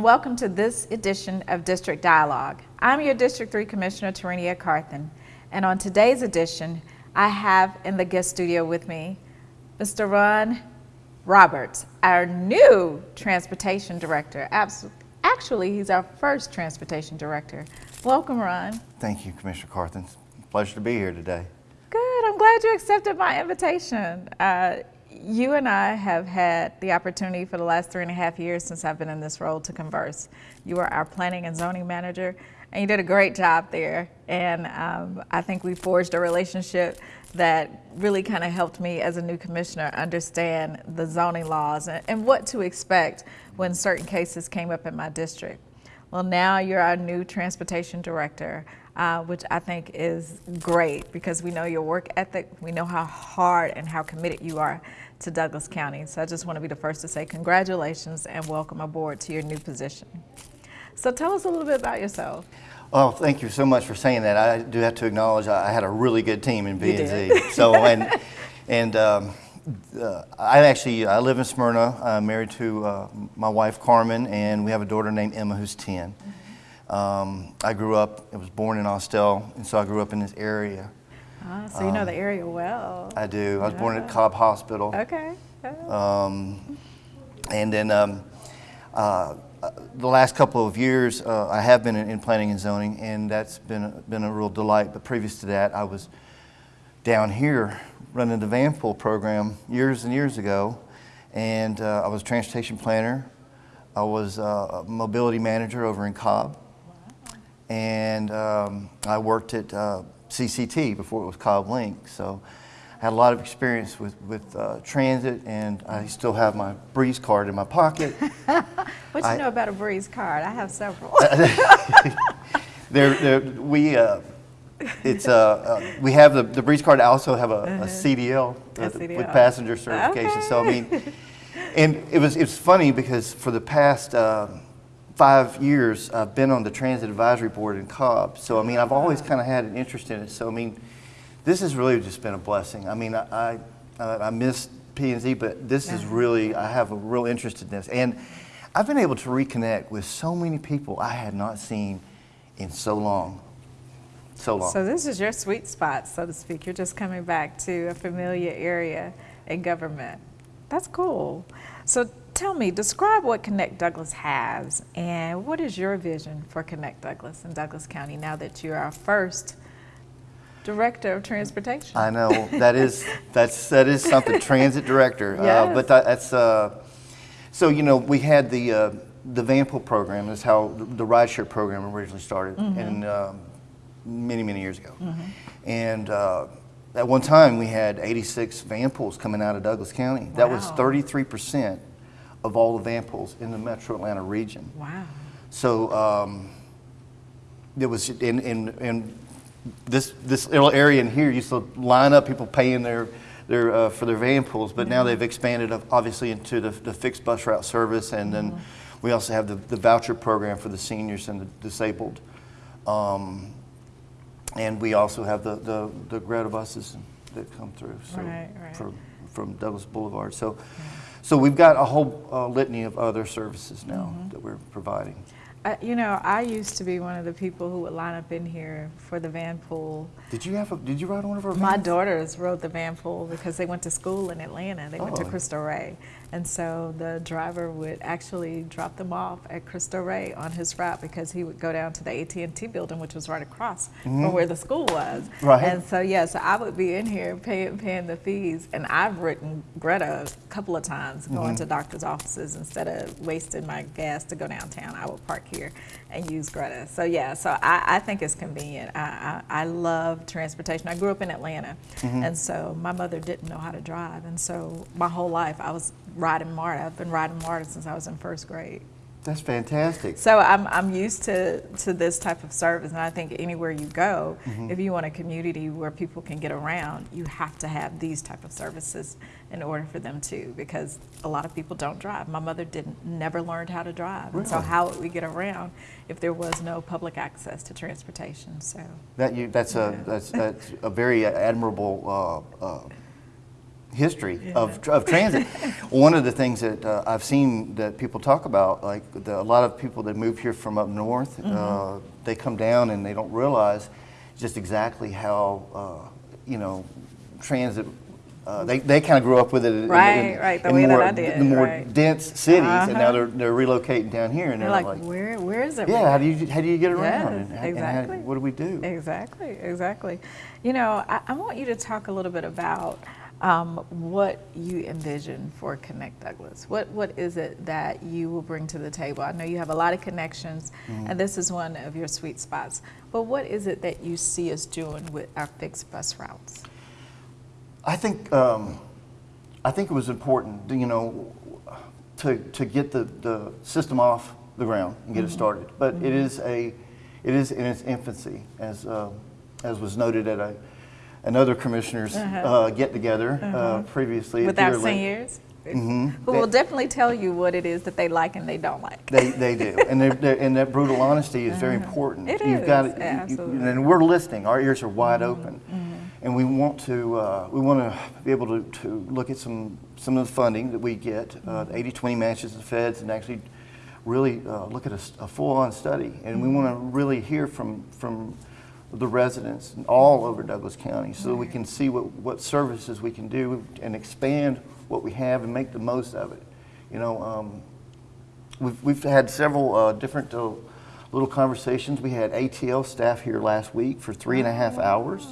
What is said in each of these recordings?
and welcome to this edition of District Dialogue. I'm your District 3 Commissioner, Tarenia Carthen, and on today's edition, I have in the guest studio with me Mr. Ron Roberts, our new Transportation Director. Actually, he's our first Transportation Director. Welcome, Ron. Thank you, Commissioner Carthen. Pleasure to be here today. Good. I'm glad you accepted my invitation. Uh, you and I have had the opportunity for the last three and a half years since I've been in this role to converse. You are our planning and zoning manager, and you did a great job there. And um, I think we forged a relationship that really kind of helped me as a new commissioner understand the zoning laws and, and what to expect when certain cases came up in my district. Well, now you're our new transportation director uh, which I think is great because we know your work ethic, we know how hard and how committed you are to Douglas County. So I just want to be the first to say congratulations and welcome aboard to your new position. So tell us a little bit about yourself. Well, thank you so much for saying that. I do have to acknowledge I had a really good team in P&Z. So, and, and um, uh, I actually, I live in Smyrna. I'm married to uh, my wife, Carmen, and we have a daughter named Emma who's 10. Um, I grew up, I was born in Austell, and so I grew up in this area. Ah, so you know the area well. I do. I was yeah. born at Cobb Hospital. Okay. Um, and then um, uh, the last couple of years, uh, I have been in, in, planning and zoning, and that's been, been a real delight. But previous to that, I was down here running the Vanpool program years and years ago, and uh, I was a transportation planner. I was uh, a mobility manager over in Cobb and um, I worked at uh, CCT before it was CobbLinc. So I had a lot of experience with, with uh, transit and I still have my Breeze card in my pocket. what do you know about a Breeze card? I have several. they're, they're, we, uh, it's, uh, uh, we have the, the Breeze card. I also have a, a uh-huh. CDL, a CDL. with passenger certification. Okay. So I mean, and it was, it was funny because for the past, um, five years, I've been on the Transit Advisory Board in Cobb. So, I mean, I've always kind of had an interest in it. So, I mean, this has really just been a blessing. I mean, I, I, I miss P&Z, but this is really, I have a real interest in this. And I've been able to reconnect with so many people I had not seen in so long. So long. So this is your sweet spot, so to speak. You're just coming back to a familiar area in government. That's cool. So tell me, describe what Connect Douglas has and what is your vision for Connect Douglas in Douglas County now that you're our first Director of Transportation? I know, that is, that's, that is something, Transit Director. Uh, yes. Uh, but that, that's, uh, so you know, we had the, uh, the Vanpool program is how the rideshare program originally started mm -hmm. and um, many, many years ago. Mm -hmm. And uh, at one time we had 86 van pools coming out of Douglas County. Wow. That was 33 percent of all the van pools in the metro Atlanta region. Wow. So um, it was in, in, in this, this little area in here used to line up people paying their, their, uh, for their van pools, but now they've expanded obviously into the, the fixed bus route service and then mm -hmm. we also have the, the voucher program for the seniors and the disabled. Um, and we also have the, the, the GRTA buses that come through so right, right. From, from Douglas Boulevard. So. Yeah. So we've got a whole uh, litany of other services now mm -hmm. that we're providing. Uh, you know, I used to be one of the people who would line up in here for the van pool. Did you have a, did you ride one of our vans? My daughters rode the van pool because they went to school in Atlanta. They oh. went to Cristo Rey. And so the driver would actually drop them off at Cristo Rey on his route because he would go down to the AT&T building, which was right across mm -hmm. from mm-hmm. where the school was. Right. And so, yeah, so I would be in here paying, paying the fees. And I've ridden GRTA a couple of times going mm -hmm. to doctor's offices instead of wasting my gas to go downtown. I would park here and use GRTA. So yeah, so I, I think it's convenient. I, I, I, love transportation. I grew up in Atlanta, mm -hmm. and so my mother didn't know how to drive. And so my whole life I was riding MARTA. I've been riding MARTA since I was in first grade. That's fantastic. So I'm, I'm used to, to this type of service, and I think anywhere you go, mm -hmm. if you want a community where people can get around, you have to have these type of services in order for them to, because a lot of people don't drive. My mother didn't never learned how to drive, really? so how would we get around if there was no public access to transportation? So that you that's yeah. a that's that's a very admirable. Uh, uh, history of, of transit. One of the things that uh, I've seen that people talk about, like the, a lot of people that move here from up north, Mm-hmm. uh, they come down and they don't realize just exactly how, uh, you know, transit. Uh, they they kind of grew up with it Right, in, right, the in way that more, I did, the more right. dense cities, and now Uh-huh. they're they're relocating down here, and They're they're like, like, where, where is it? yeah, how do you how do you get around? Yes, and, and how- exactly. what do we do? Exactly, exactly. You know, I, I want you to talk a little bit about um, what you envision for Connect Douglas. What what is it that you will bring to the table? I know you have a lot of connections, Mm-hmm. and this is one of your sweet spots. But what is it that you see us doing with our fixed bus routes? I think um, I think it was important, you know, to to get the, the system off the ground and get it started. But it is a it is in its infancy, as uh, as was noted at a another commissioners Uh-huh. uh, get together uh, previously. at with our Deer Lick. seniors? Mhm. Who will definitely tell you what it is that they like and they don't like. They, they do, and they're, they're, and that brutal honesty is very important. Uh-huh. It You've is, got to, absolutely. Mm-hmm. and we're listening. Our ears are wide open, and we want to uh, we want to be able to, to look at some some of the funding that we get, uh, Mm-hmm. the 80-20 matches of the feds, and actually really uh, look at a full-on study. And we want to Mm-hmm. really hear from from the residents all over Douglas County, so we can see what what services we can do and expand what we have and make the most of it. You know. Um, We've, we've had several uh, different uh, little conversations. We had ATL staff here last week for three and a half hours.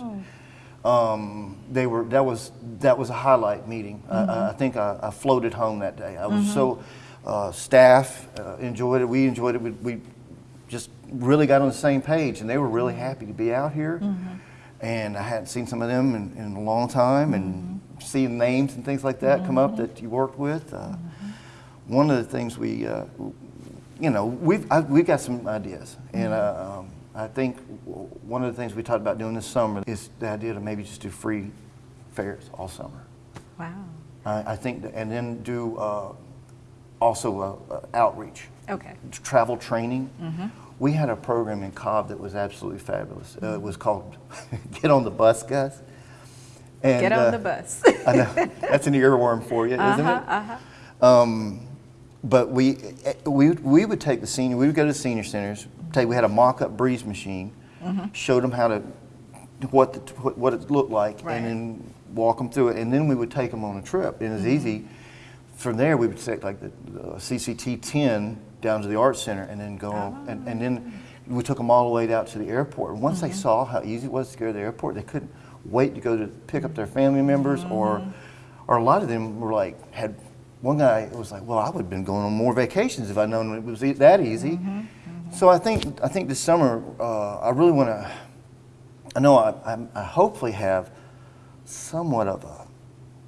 Um, they were that was that was a highlight meeting. I- I, I think I, I floated home that day. I was so uh, staff uh, enjoyed it. We enjoyed it. We, we really got on the same page, and they were really happy to be out here. And I hadn't seen some of them in, in a long time, and seeing names and things like that come up that you worked with. Uh, one of the things we, uh, you know, we've, I, we've got some ideas. And uh, um, I think one of the things we talked about doing this summer is the idea to maybe just do free fares all summer. Wow. I, I think, that, and then do uh, also uh, uh, outreach, Okay. travel training. We had a program in Cobb that was absolutely fabulous. Uh, it was called Get on the Bus, Gus. And, Get on uh, the bus. I know. That's an earworm for you, isn't Uh-huh, it? uh-huh. Um, but we, eh, we, we would take the senior, we would go to the senior centers, take, we had a mock-up breeze machine, Mm-hmm. showed them how to, what, the, what what it looked like, Right. and then walk them through it, and then we would take them on a trip. And it was Mm-hmm. easy. From there, we would take like the, the CCT 10 down to the art Center, and then go, and, and then we took them all the way out to the airport. And once they saw how easy it was to go to the airport, they couldn't wait to go to pick up their family members, or, or a lot of them were like, had one guy was like, "Well, I would have been going on more vacations if I'd known it was that easy." So I think I think this summer uh, I really want to. I know I, I, I hopefully have somewhat of a,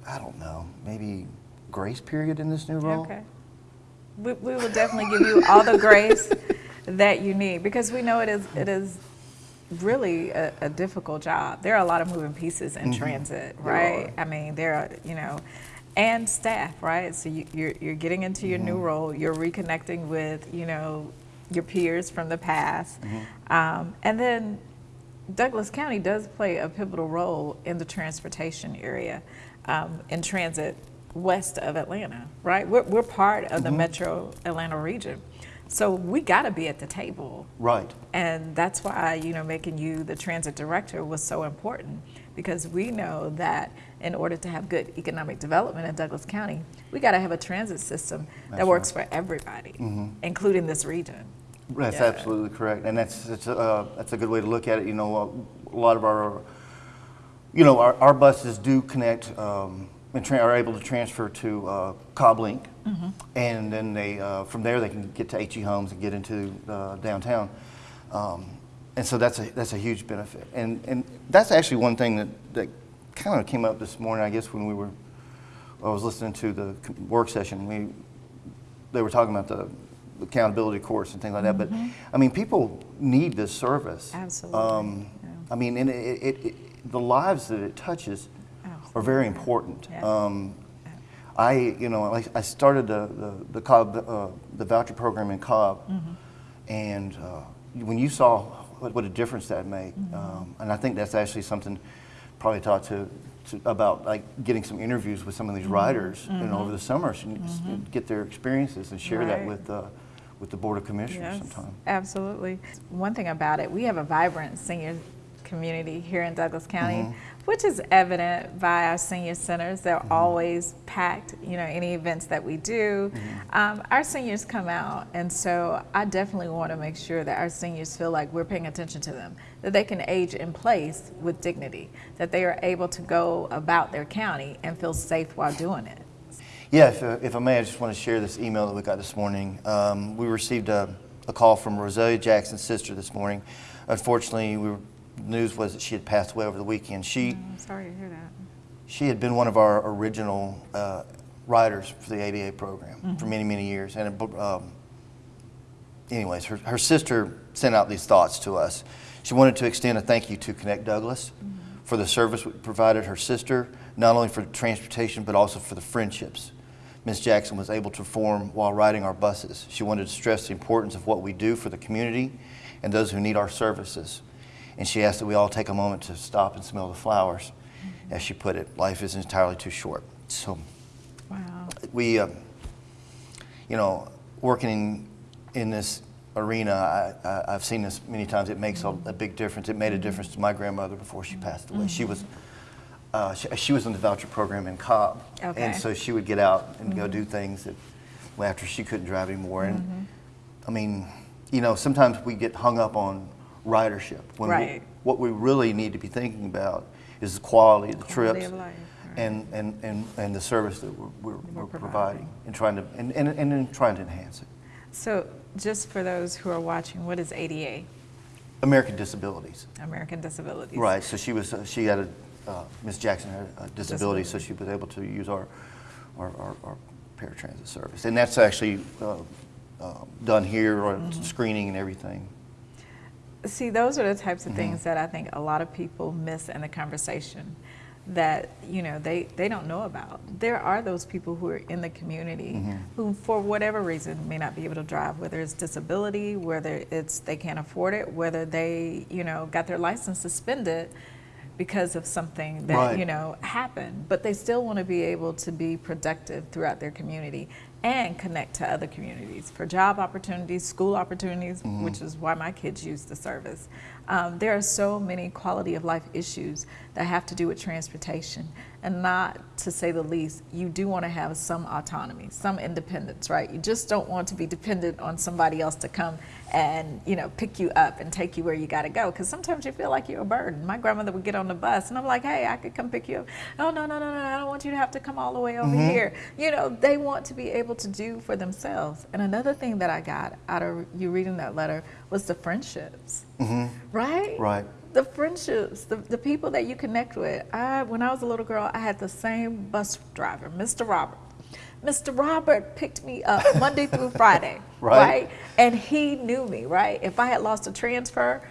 I don't know, maybe grace period in this new role. Okay. We, we will definitely give you all the grace that you need because we know it is it is really a, a difficult job. There are a lot of moving pieces in transit, right? I mean, there are you know, and staff, right? So you, you're you're getting into your new role. You're reconnecting with you know your peers from the past, um, and then Douglas County does play a pivotal role in the transportation area, um, in transit west of Atlanta, right? We're, we're part of the metro Atlanta region. So we got to be at the table. Right. And that's why, you know, making you the transit director was so important because we know that in order to have good economic development in Douglas County, we got to have a transit system that That's works for everybody, including this region. That's Yeah. absolutely correct, and that's that's a, uh, that's a good way to look at it. You know, a, a lot of our, you know, our, our buses do connect um, are able to transfer to uh, CobbLinc, and then they uh, from there they can get to H.E. Holmes and get into uh, downtown, um, and so that's a that's a huge benefit. And and that's actually one thing that that kind of came up this morning. I guess when we were, I was listening to the work session. We they were talking about the accountability course and things like that. But I mean, people need this service. Absolutely, Um, yeah. I mean, and it, it, it, the lives that it touches are very important. Yeah. Um, I, you know, like I started the the, the Cobb uh, the voucher program in Cobb, Mm-hmm. and uh, when you saw what, what a difference that made, Mm-hmm. um, and I think that's actually something probably taught to to, about like getting some interviews with some of these Mm-hmm. riders, you know, over the summer, so you can get their experiences and share that with uh, with the board of commissioners Yes, sometime. absolutely. One thing about it, we have a vibrant senior community here in Douglas County, Mm-hmm. Which is evident by our senior centers. They're always packed, you know, any events that we do. Mm-hmm. Um, our seniors come out, and so I definitely want to make sure that our seniors feel like we're paying attention to them, that they can age in place with dignity, that they are able to go about their county and feel safe while doing it. Yeah, if, uh, if I may, I just want to share this email that we got this morning. Um, we received a, a call from Roselia Jackson's sister this morning. Unfortunately, we were, news was that she had passed away over the weekend. She, I'm sorry to hear that. she had been one of our original uh, riders for the ADA program for many, many years. And um, anyways, her, her sister sent out these thoughts to us. She wanted to extend a thank you to Connect Douglas for the service we provided her sister, not only for transportation, but also for the friendships Ms. Jackson was able to form while riding our buses. She wanted to stress the importance of what we do for the community and those who need our services. And she asked that we all take a moment to stop and smell the flowers. Mm-hmm. As she put it, life is entirely too short. So Wow. we, uh, you know, working in in this arena, I, I, I've seen this many times. It makes a, mm-hmm. a big difference. It made a difference to my grandmother before she passed away. She was, mm-hmm. uh, she, she was in the voucher program in Cobb, Okay. and so she would get out and go do things that, well, after she couldn't drive anymore. And I mean, you know, sometimes we get hung up on ridership when we- what we really need to be thinking about is the quality of the Quality trips of life, right. and, and, and, and the service that we're, we're, We're we're providing. providing and trying to and, and, and then trying to enhance it. So, just for those who are watching, what is ADA? American Disabilities, American Disabilities. right? So she was uh, she had a uh, Miss Jackson had a disability, so she was able to use our our, our, our paratransit service, and that's actually uh, uh, done here, or Mm-hmm. screening and everything. See, those are the types of Mm-hmm. things that I think a lot of people miss in the conversation that, you know, they, they don't know about. There are those people who are in the community Mm-hmm. who, for whatever reason, may not be able to drive, whether it's disability, whether it's they can't afford it, whether they, you know, got their license suspended because of something that, Right. you know, happened. But they still want to be able to be productive throughout their community and connect to other communities for job opportunities, school opportunities, which is why my kids use the service. Um, there are so many quality of life issues that have to do with transportation. And not to say the least, you do want to have some autonomy, some independence, right? You just don't want to be dependent on somebody else to come and, you know, pick you up and take you where you got to go. Because sometimes you feel like you're a burden. My grandmother would get on the bus and I'm like, hey, I could come pick you up. Oh, no, no, no, no, I don't want you to have to come all the way over mm-hmm. here. You know, they want to be able to do for themselves. And another thing that I got out of you reading that letter was the friendships, mm-hmm. right? Right. The friendships, the, the people that you connect with. I, when I was a little girl, I had the same bus driver, Mr. Robert. Mr. Robert picked me up Monday through Friday, Right. right? And he knew me, right? If I had lost a transfer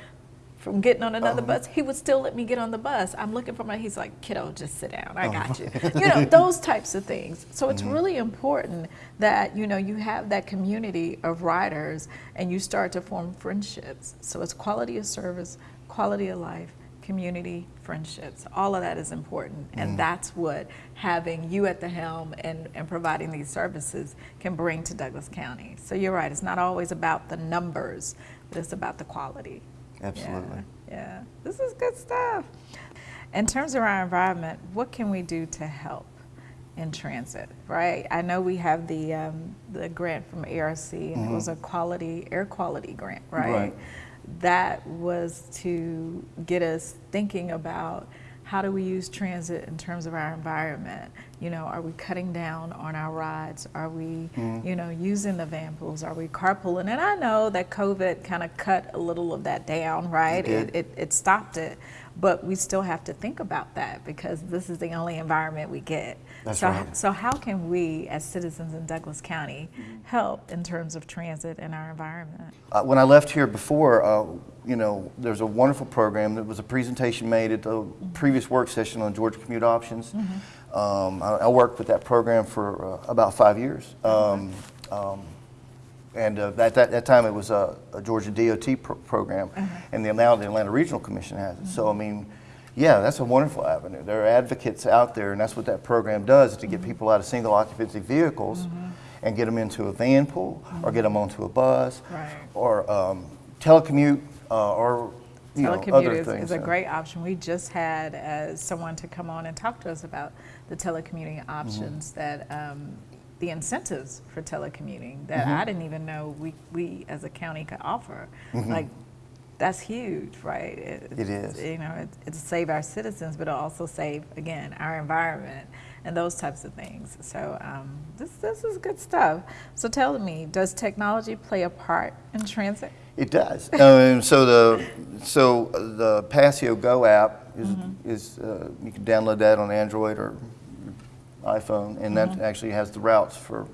from getting on another um, bus, he would still let me get on the bus. I'm looking for my, he's like, kiddo, just sit down. I oh. got you. You know, those types of things. So it's mm-hmm. really important that, you know, you have that community of riders and you start to form friendships. So it's quality of service, quality of life, community, friendships. All of that is important. And mm. that's what having you at the helm and, and providing these services can bring to Douglas County. So you're right, it's not always about the numbers, but it's about the quality. Absolutely. Yeah, yeah. This is good stuff. In terms of our environment, what can we do to help in transit, right? I know we have the, um, the grant from ARC, and it was a quality, air quality grant, right? Mm-hmm. Right. That was to get us thinking about how do we use transit in terms of our environment? You know, are we cutting down on our rides? Are we, Mm-hmm. you know, using the van pools? Are we carpooling? And I know that COVID kind of cut a little of that down, right? did. It, it, it stopped it. But we still have to think about that because this is the only environment we get. That's so, right. so how can we, as citizens in Douglas County, help in terms of transit and our environment? Uh, when I left here before, uh, you know, there's a wonderful program. There was a presentation made at the previous work session on Georgia commute options. Um, I, I worked with that program for uh, about five years. Um, um, and uh, at that, that time, it was a, a Georgia DOT pro- program, and the, now the Atlanta Regional Commission has it. So, I mean, Yeah, that's a wonderful avenue. There are advocates out there, and that's what that program does, is to Mm-hmm. get people out of single occupancy vehicles and get them into a van pool, or get them onto a bus, Mm-hmm. Right. or um, telecommute, uh, or, you know, Telecommute other is, things. is a great option. We just had uh, someone to come on and talk to us about the telecommuting options that um, the incentives for telecommuting that Mm-hmm. I didn't even know we, we as a county could offer. Like, that's huge, right? It, It is. You know, it, it'll save our citizens, but it'll also save, again, our environment and those types of things. So um, this, this is good stuff. So tell me, does technology play a part in transit? It does. Um, so the so the Passio Go app is Mm-hmm. is uh, you can download that on Android or iPhone, and that actually has the routes for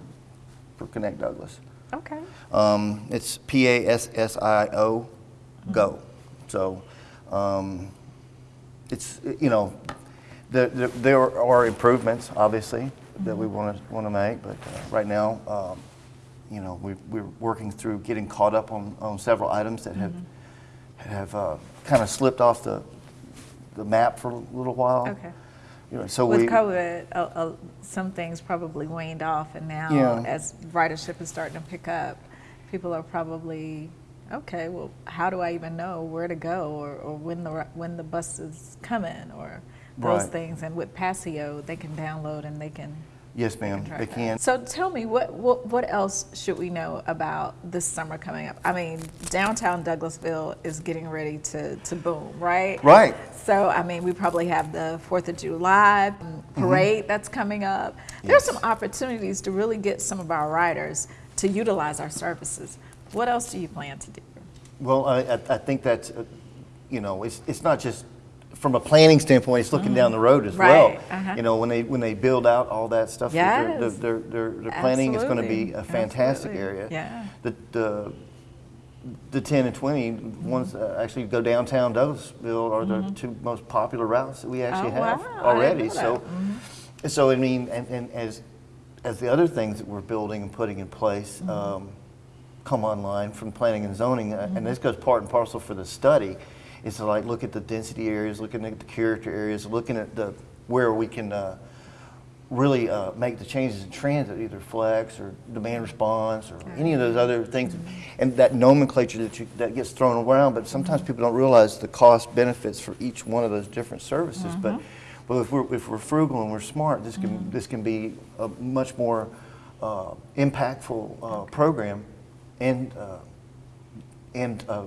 for Connect Douglas. Okay. Um, it's P A S S I O Go. So um, it's you know there, there, there are improvements obviously that we want to want to make, but uh, right now. Um, you know, we, we're working through getting caught up on, on several items that have, have uh, kind of slipped off the, the map for a little while. Okay. You know, so With we, COVID, uh, uh, some things probably waned off, and now Yeah. as ridership is starting to pick up, people are probably okay. Well, how do I even know where to go, or, or when the when the bus is coming, or those Right. things? And with Passio, they can download and they can. Yes, ma'am, track they can. So tell me, what, what what else should we know about this summer coming up? I mean, downtown Douglasville is getting ready to to boom, right? Right. So, I mean, we probably have the Fourth of July parade that's coming up. There's Mm-hmm. Yes. some opportunities to really get some of our riders to utilize our services. What else do you plan to do? Well, I, I, I think that's, uh, you know, it's, it's not just from a planning standpoint, it's looking down the road as well. Mm-hmm. Right, uh-huh. You know, when they, when they build out all that stuff, that they're, Yes. they're, they're, they're planning is going to be a fantastic Absolutely. area. Yeah. The, the, the 10 and 20 ones that actually go downtown Douglasville are the two most popular routes that we actually Mm-hmm. Oh, have wow. Already. So, Mm-hmm. so I mean, and, and as, as the other things that we're building and putting in place Mm-hmm. um, come online from planning and zoning, uh, and this goes part and parcel for the study, is to like look at the density areas, looking at the character areas, looking at the where we can uh, really uh, make the changes in transit, either flex or demand response or any of those other things, and that nomenclature that you, that gets thrown around. But sometimes people don't realize the cost benefits for each one of those different services. But but if we're if we're frugal and we're smart, this can this can be a much more uh, impactful uh, program, and uh, and uh,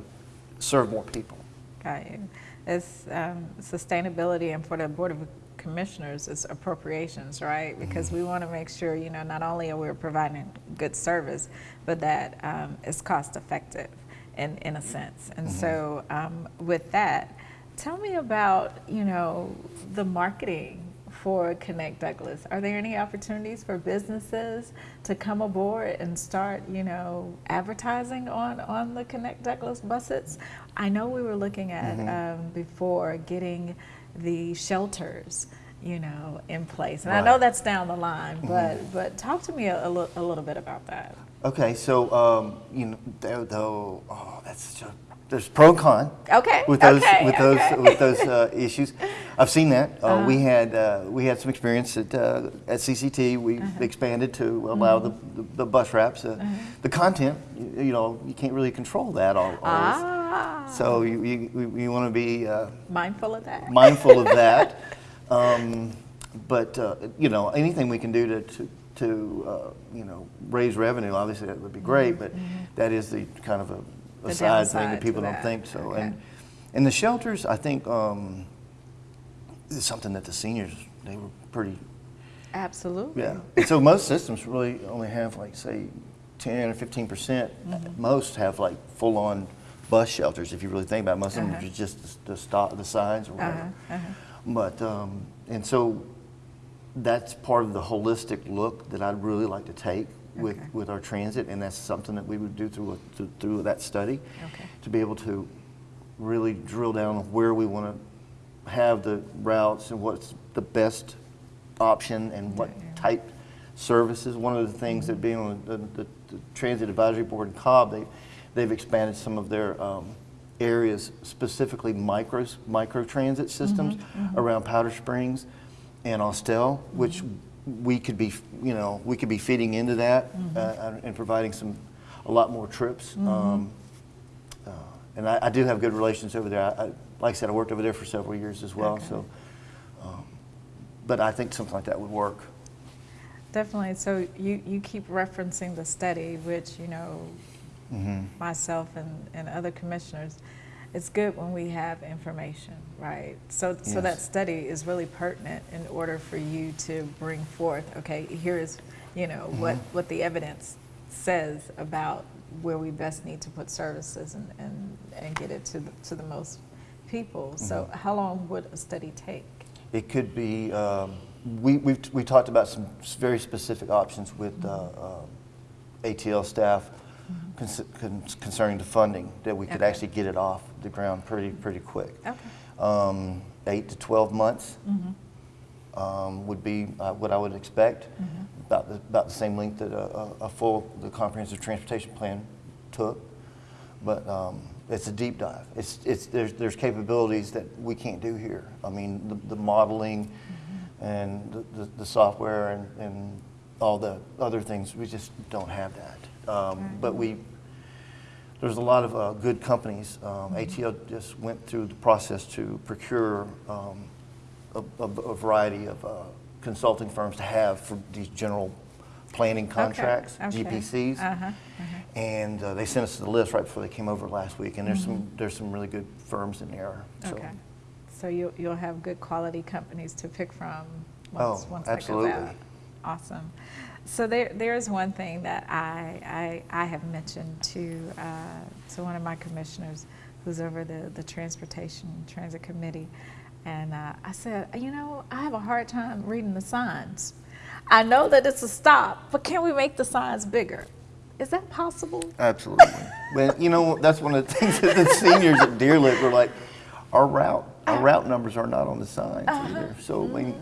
serve more people. Got you. It's um, sustainability, and for the Board of Commissioners, it's appropriations, right? Because we want to make sure, you know, not only are we providing good service, but that um, it's cost effective in, in a sense. And so, um, with that, tell me about, you know, the marketing for Connect Douglas. Are there any opportunities for businesses to come aboard and start, you know, advertising on, on the Connect Douglas buses? I know we were looking at um, before getting the shelters, you know, in place, and I know that's down the line. But but talk to me a, a, a little bit about that. Okay, so um, you know, though, though oh, that's such a, there's pro and con. Okay, With those, okay, with those, okay. with those uh, issues, I've seen that. Uh, Uh-huh. We had, uh, we had some experience at, uh, at CCT. We Uh-huh. expanded to allow the, Mm-hmm. the, the bus wraps. Uh, The content, you, you know, you can't really control that all, always. Ah, So you, you, you want to be uh, mindful of that. mindful of that. Um, but uh, you know, anything we can do to to, to uh, you know raise revenue, obviously that would be great. But that is the kind of a, Mm-hmm. The a side thing that people don't think so. Okay. And and the shelters, I think, um, is something that the seniors they were pretty Absolutely. yeah. And so most systems really only have like say ten or fifteen percent. Mm-hmm. Most have like full on bus shelters. If you really think about it, most of them Uh-huh. are just the, stop the signs or whatever. Uh-huh, uh-huh. But um, and so that's part of the holistic look that I'd really like to take with, Okay. with our transit, and that's something that we would do through a, through, through that study Okay. to be able to really drill down on where we want to have the routes and what's the best option and what type services. One of the things that being on the, the, the Transit Advisory Board in Cobb, they, they've expanded some of their um, areas, specifically micros, micro transit systems around Powder Springs and Austell, which we could be, you know, we could be feeding into that uh, and providing some, a lot more trips. Um, uh, and I, I do have good relations over there. I, I, like I said, I worked over there for several years as well. Okay. So, um, but I think something like that would work. Definitely. So you, you keep referencing the study, which, you know, Mm-hmm. myself and, and other commissioners, it's good when we have information, right? So, so Yes. that study is really pertinent in order for you to bring forth, okay, here's, you know, what, Mm-hmm. what the evidence says about where we best need to put services and, and, and get it to the, to the most people. So Mm-hmm. how long would a study take? It could be, um, we, we've, we talked about some very specific options with uh, uh, ATL staff con- concerning the funding, that we could Okay. actually get it off the ground pretty, pretty quick. Okay. Um, Eight to 12 months Mm-hmm. um, would be uh, what I would expect, about the, about the same length that a, a- a full, the comprehensive transportation plan took. But um, it's a deep dive. It's, it's, there's, there's capabilities that we can't do here. I mean, the, the modeling and the, the, the software and, and all the other things, we just don't have that. Um, But we, there's a lot of uh, good companies. Um, ATL just went through the process to procure um, a, a, a variety of uh, consulting firms to have for these general planning contracts, okay. GPCs. Uh-huh, And uh, they sent us the list right before they came over last week. And there's some there's some really good firms in there. So. Okay. So you, you'll have good quality companies to pick from Oh, once, once absolutely. they go out. Awesome. So there, there's one thing that I, I, I have mentioned to, uh, to one of my commissioners who's over the, the Transportation Transit Committee. And uh, I said, you know, I have a hard time reading the signs. I know that it's a stop, but can we make the signs bigger? Is that possible? Absolutely. but you know, that's one of the things that the seniors at Deer Lick were like, our route, Uh. our route numbers are not on the signs either. So I mean,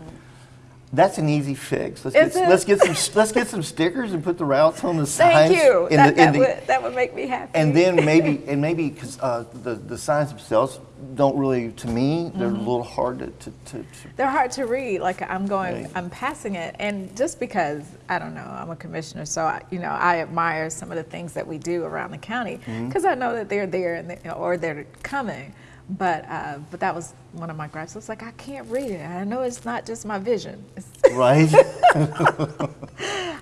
that's an easy fix. Let's Is get, it? let's get some let's get some stickers and put the routes on the signs. Thank you. in That, the- that, the- would, that would make me happy. and then maybe and maybe because uh, the the signs themselves don't really, to me, they're Mm-hmm. a little hard to, to, to, to They're hard to read. Like I'm going, Right. I'm passing it, and just because I don't know, I'm a commissioner, so I, you know, I admire some of the things that we do around the county Mm-hmm. because I know that they're there and they, or they're coming. But uh, but that was one of my gripes. I was like, I can't read it. I know it's not just my vision. Right.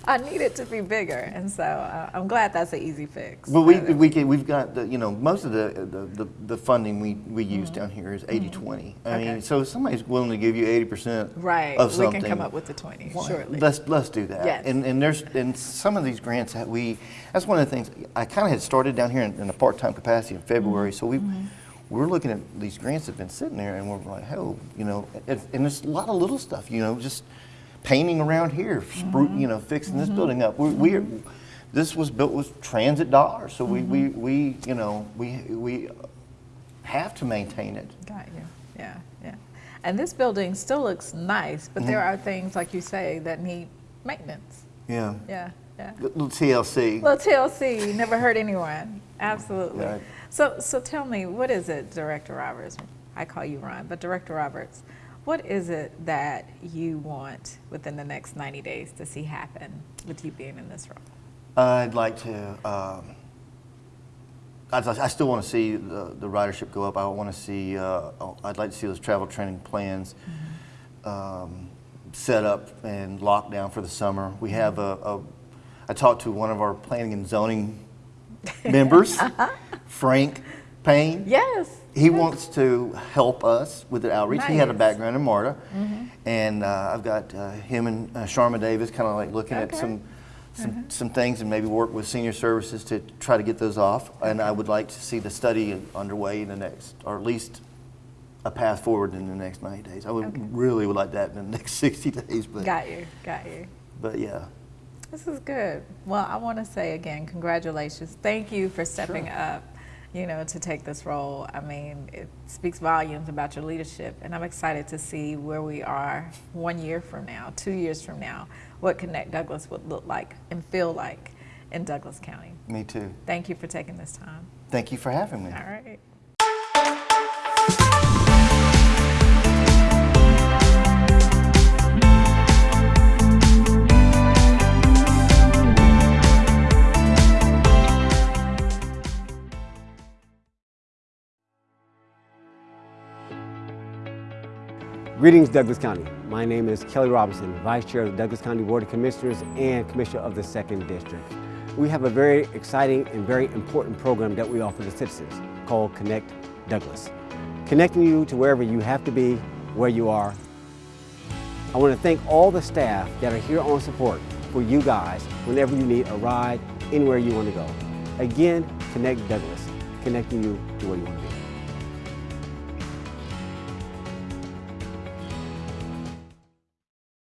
I need it to be bigger, and so uh, I'm glad that's an easy fix. But we, Uh, we can, we've got, the, you know, most of the, the, the, the funding we, we use down here is 80-20. I Mm-hmm. Okay. mean, so if somebody's willing to give you 80% right, of something, we can come up with the 20 why- shortly. Let's, let's do that. Yes. And, and there's, and some of these grants that we, that's one of the things, I kind of had started down here in, in a part-time capacity in February, Mm-hmm. so we, we're looking at these grants that have been sitting there and we're like, hell, you know, and, and there's a lot of little stuff, you know, just painting around here, Mm-hmm. you know, fixing this building up. We, we, this was built with transit dollars, so we, we, Mm-hmm. we, you know, we, we have to maintain it. Got you. Yeah, yeah. And this building still looks nice, but Mm-hmm. there are things, like you say, that need maintenance. Yeah. Yeah, yeah. Little TLC. Little TLC, never hurt anyone. Absolutely. Right. So, so tell me, what is it, Director Roberts? I call you Ron, but Director Roberts, what is it that you want within the next 90 days to see happen with you being in this role? I'd like to, um, I'd, I still want to see the, the ridership go up. I want to see, uh, I'd like to see those travel training plans um, set up and locked down for the summer. We have a, a I talked to one of our planning and zoning members, Frank Payne. Yes. He wants to help us with the outreach. He had a background in MARTA. And uh, I've got uh, him and uh, Sharma Davis kind of like looking at Okay. some, some, some things and maybe work with senior services to try to get those off. And I would like to see the study underway in the next, or at least a path forward in the next 90 days. I would Okay. really would like that in the next 60 days. But, Got you, got you. but yeah. This is good. Well, I want to say again, congratulations. Thank you for stepping Sure. up, you know, to take this role. I mean, it speaks volumes about your leadership, and I'm excited to see where we are one year from now, two years from now, what Connect Douglas would look like and feel like in Douglas County. Me too. Thank you for taking this time. Thank you for having me. All right. Greetings, Douglas County. My name is Kelly Robinson, Vice Chair of the Douglas County Board of Commissioners and Commissioner of the 2nd District. We have a very exciting and very important program that we offer to citizens called Connect Douglas. Connecting you to wherever you have to be, where you are. I want to thank all the staff that are here on support for you guys whenever you need a ride, anywhere you want to go. Again, Connect Douglas, connecting you to where you want to.